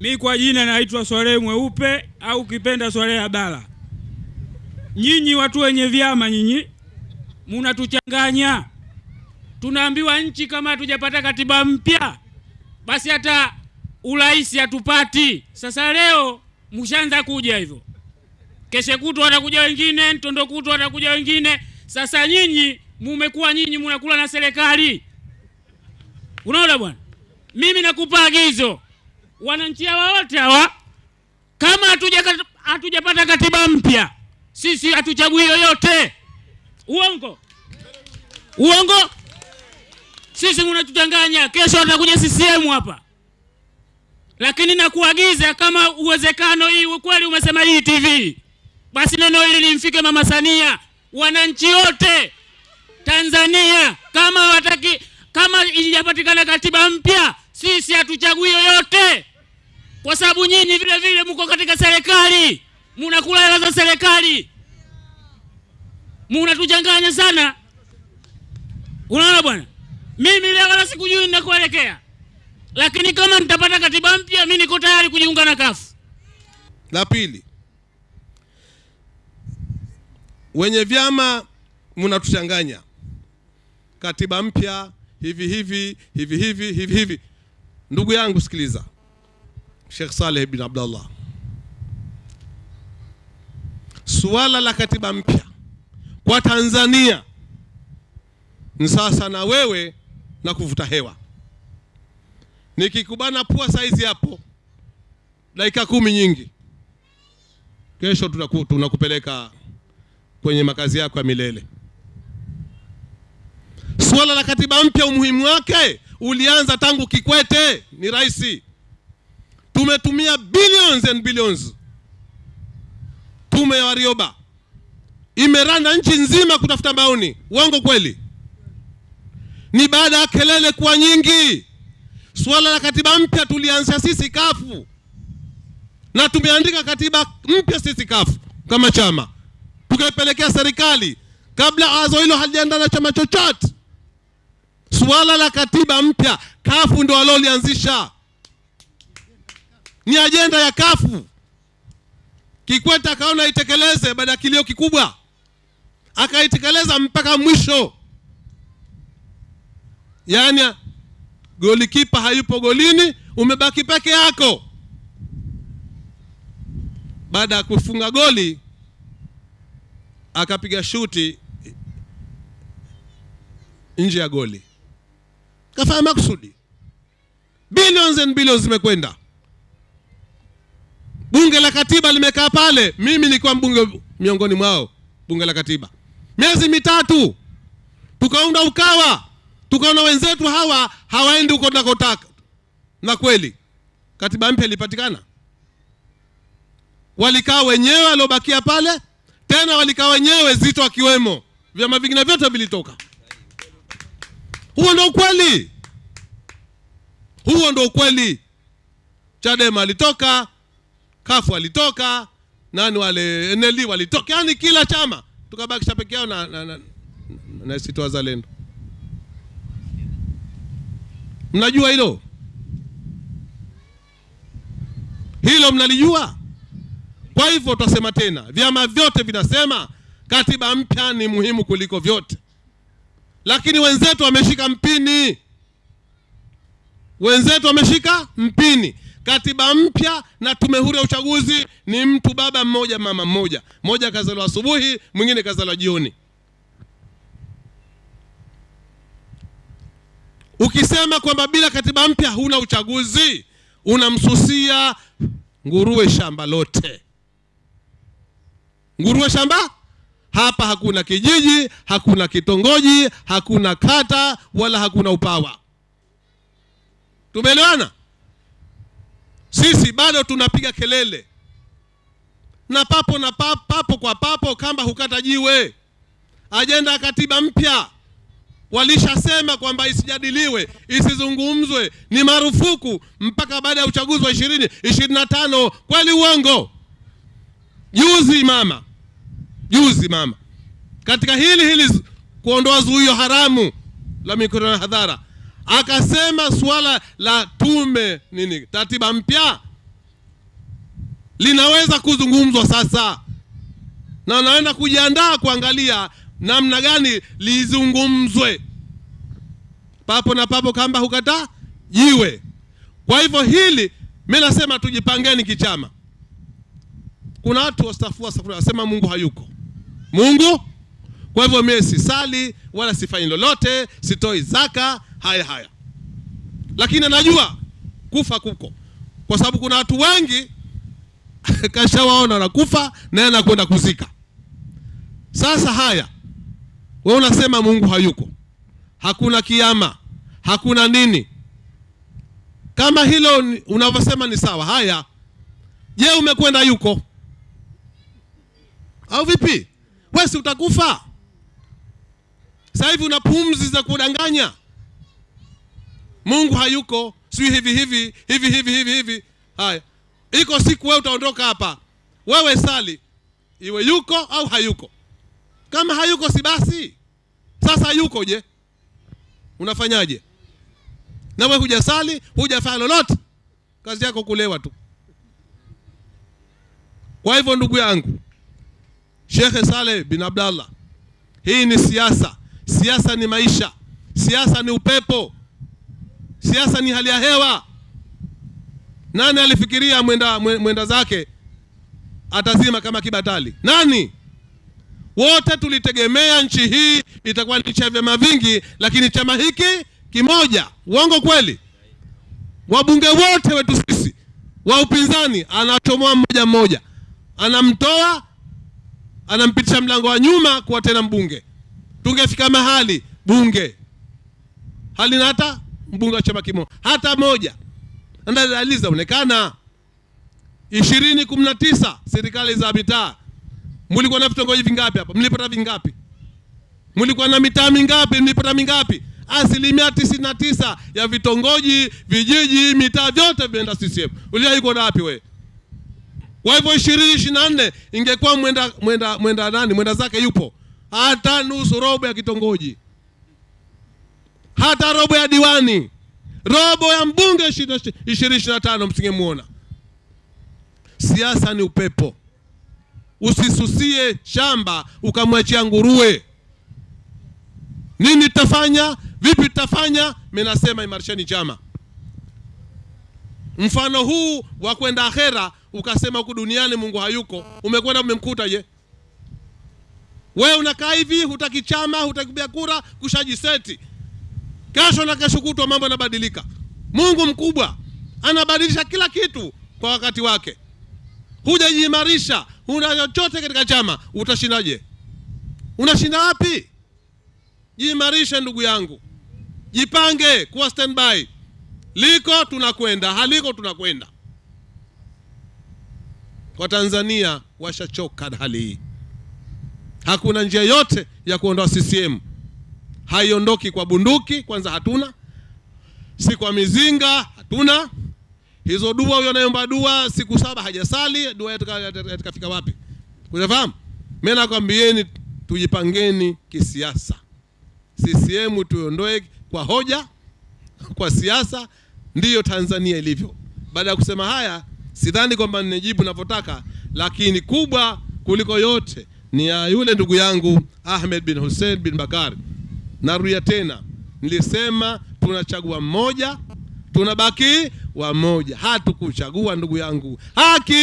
Mi kwa jina naitwa Swalehe Mweupe au kipenda Swalehe Abdalla. Nyinyi watu wenye vyama, nyinyi munatuchanganya. Tunaambiwa nchi kama hatujapata katiba mpya, basi hata urais hatupati. Sasa leo mshaanza kuja hivyo, keshe kutwa watakuja wengine, ntondo kutwa watakuja wengine. Sasa nyinyi mumekuwa nyinyi munakula na serikali, unaona bwana. Mimi nakupa agizo wananchi hawa wote hawa, kama hatujapata katiba mpya, sisi hatuchagui yoyote. Uongo, uongo. Sisi mnatutanganya. Kesho atakuja CCM hapa, lakini nakuagiza kama uwezekano hii ukweli umesema hii TV, basi neno hili limfike Mama Samia, wananchi wote Tanzania, kama wataki, kama ijapatikana katiba mpya, sisi hatuchagui yoyote kwa sababu nyinyi vile vile mko katika serikali, mnakula hela za serikali, munatuchanganya sana. Unaona bwana, mimi leo wala sikujui ninakuelekea, lakini kama nitapata katiba mpya, mimi niko tayari kujiunga na kafu. La pili, wenye vyama mnatuchanganya, katiba mpya hivi hivi hivi hivi hivi hivi. Ndugu yangu sikiliza, Sheikh Saleh bin Abdallah, suala la katiba mpya kwa Tanzania ni sasa na wewe na kuvuta hewa. Nikikubana pua saizi hapo dakika kumi nyingi, kesho tunaku, tunakupeleka kwenye makazi yako ya milele. Suala la katiba mpya umuhimu wake ulianza tangu Kikwete ni rais tumetumia billions and billions. Tume ya Warioba imeranda nchi nzima kutafuta maoni. Uongo kweli? Ni baada ya kelele kuwa nyingi. Suala la katiba mpya tulianza sisi kafu, na tumeandika katiba mpya sisi kafu kama chama, tukaipelekea serikali kabla azo hilo halijaenda na chama chochote. Suala la katiba mpya kafu ndo walolianzisha ni ajenda ya kafu. Kikwete akaona itekeleze baada ya kilio kikubwa, akaitekeleza mpaka mwisho. Yaani golikipa hayupo golini, umebaki peke yako. Baada ya kufunga goli, akapiga shuti nje ya goli, kafanya makusudi. Billions and billions zimekwenda Bunge la Katiba limekaa pale, mimi nilikuwa mbunge miongoni mwao. Bunge la Katiba miezi mitatu, tukaunda Ukawa, tukaona wenzetu hawa hawaendi huko tunakotaka, na kweli katiba mpya ilipatikana. Walikaa wenyewe waliobakia pale, tena walikaa wenyewe, Zito akiwemo, vyama vingine vyote vilitoka. Huo ndo ukweli, huo ndo ukweli. Chadema alitoka kafu walitoka nani wale NLD walitoka, yani kila chama tukabakisha peke yao na, na, na, na ACT Wazalendo. Mnajua hilo? Hilo, mnalijua. Kwa hivyo tutasema tena, vyama vyote vinasema katiba mpya ni muhimu kuliko vyote, lakini wenzetu wameshika mpini, wenzetu wameshika mpini katiba mpya na tume huru ya uchaguzi ni mtu baba mmoja mama mmoja, mmoja kazaliwa asubuhi, mwingine kazaliwa jioni. Ukisema kwamba bila katiba mpya huna uchaguzi, unamsusia nguruwe shamba lote. Nguruwe shamba hapa, hakuna kijiji, hakuna kitongoji, hakuna kata, wala hakuna upawa. Tumeelewana? Sisi bado tunapiga kelele na papo na papo, papo kwa papo, kamba hukata jiwe. Ajenda ya katiba mpya walishasema kwamba isijadiliwe, isizungumzwe, ni marufuku mpaka baada ya uchaguzi wa ishirini ishirini na tano. Kweli uongo? Juzi mama, juzi mama, katika hili hili kuondoa zuio haramu la mikutano ya hadhara akasema suala la tume nini katiba mpya linaweza kuzungumzwa sasa, na naenda kujiandaa kuangalia namna gani lizungumzwe. Papo na papo kamba hukata jiwe. Kwa hivyo hili mimi nasema tujipangeni kichama. Kuna watu wastafua safari wasema Mungu hayuko. Mungu kwa hivyo mimi sisali wala sifanyi lolote, sitoi zaka, haya haya, lakini anajua kufa kuko, kwa sababu kuna watu wengi kashawaona wanakufa naye anakwenda kuzika. Sasa haya, we unasema Mungu hayuko, hakuna kiama, hakuna nini. Kama hilo unavyosema ni sawa, haya, je, umekwenda yuko au vipi? Wewe si utakufa sasa hivi, una pumzi za kudanganya. Mungu hayuko, si hivi hivi hivi hivi hivi hivi. Haya, iko siku wewe utaondoka hapa, wewe sali, iwe yuko au hayuko. Kama hayuko si basi. Sasa yuko, je, unafanyaje? Na wewe hujasali, hujafanya lolote, kazi yako kulewa tu. Kwa hivyo ndugu yangu Shekhe Saleh bin Abdallah, hii ni siasa. Siasa ni maisha, siasa ni upepo, siasa ni hali ya hewa. Nani alifikiria mwenda, mwenda zake atazima kama kibatali? Nani? Wote tulitegemea nchi hii itakuwa ni cha vyama vingi, lakini chama hiki kimoja. Uongo kweli? Wabunge wote wetu sisi wa upinzani anachomoa mmoja mmoja, anamtoa anampitisha mlango wa nyuma kuwa tena mbunge. Tungefika mahali bunge halina hata mbunge wa chama kimoja hata moja. Na dalili zaonekana. ishirini kumi na tisa serikali za mitaa, mlikuwa na vitongoji vingapi hapa? Mlipata vingapi? Mlikuwa na mitaa mingapi? Mlipata mingapi? Asilimia tisini na tisa ya vitongoji, vijiji, mitaa vyote vimeenda CCM. Uliwahi kuona wapi wewe? Kwa hivyo ishirini ishirini na nne ingekuwa mwenda mwenda mwenda nani mwenda zake yupo hata nusu robo ya kitongoji, hata robo ya diwani, robo ya mbunge ishirini ishirini na tano msingemwona. Siasa ni upepo, usisusie shamba ukamwachia nguruwe. Nini tutafanya? Vipi tutafanya? Mimi nasema imarisheni chama. Mfano huu wa kwenda akhera ukasema huku duniani Mungu hayuko, umekwenda umemkuta. Je, wewe unakaa hivi, hutaki chama, hutaki kupiga kura, kushajiseti. Kesho na kesho kutwa mambo yanabadilika. Mungu mkubwa anabadilisha kila kitu kwa wakati wake. Hujajiimarisha, una chochote katika chama, utashindaje? Unashinda wapi? Jiimarishe ndugu yangu, jipange kuwa standby. Liko tunakwenda, haliko tunakwenda. Watanzania washachoka hali hii. Hakuna njia yote ya kuondoa CCM, haiondoki kwa bunduki. Kwanza hatuna, si kwa mizinga, hatuna hizo dua. Huyo anayeomba dua siku saba hajasali, dua yatakafika wapi? Unafahamu, Mimi nakwambieni, tujipangeni kisiasa. CCM tuiondoe kwa hoja, kwa siasa. Ndiyo Tanzania ilivyo. Baada ya kusema haya sidhani kwamba ninejibu navyotaka, lakini kubwa kuliko yote ni ya yule ndugu yangu Ahmed bin Hussein bin Bakari. Narudia tena, nilisema tunachagua mmoja, tunabaki wamoja. Hatukuchagua ndugu yangu, haki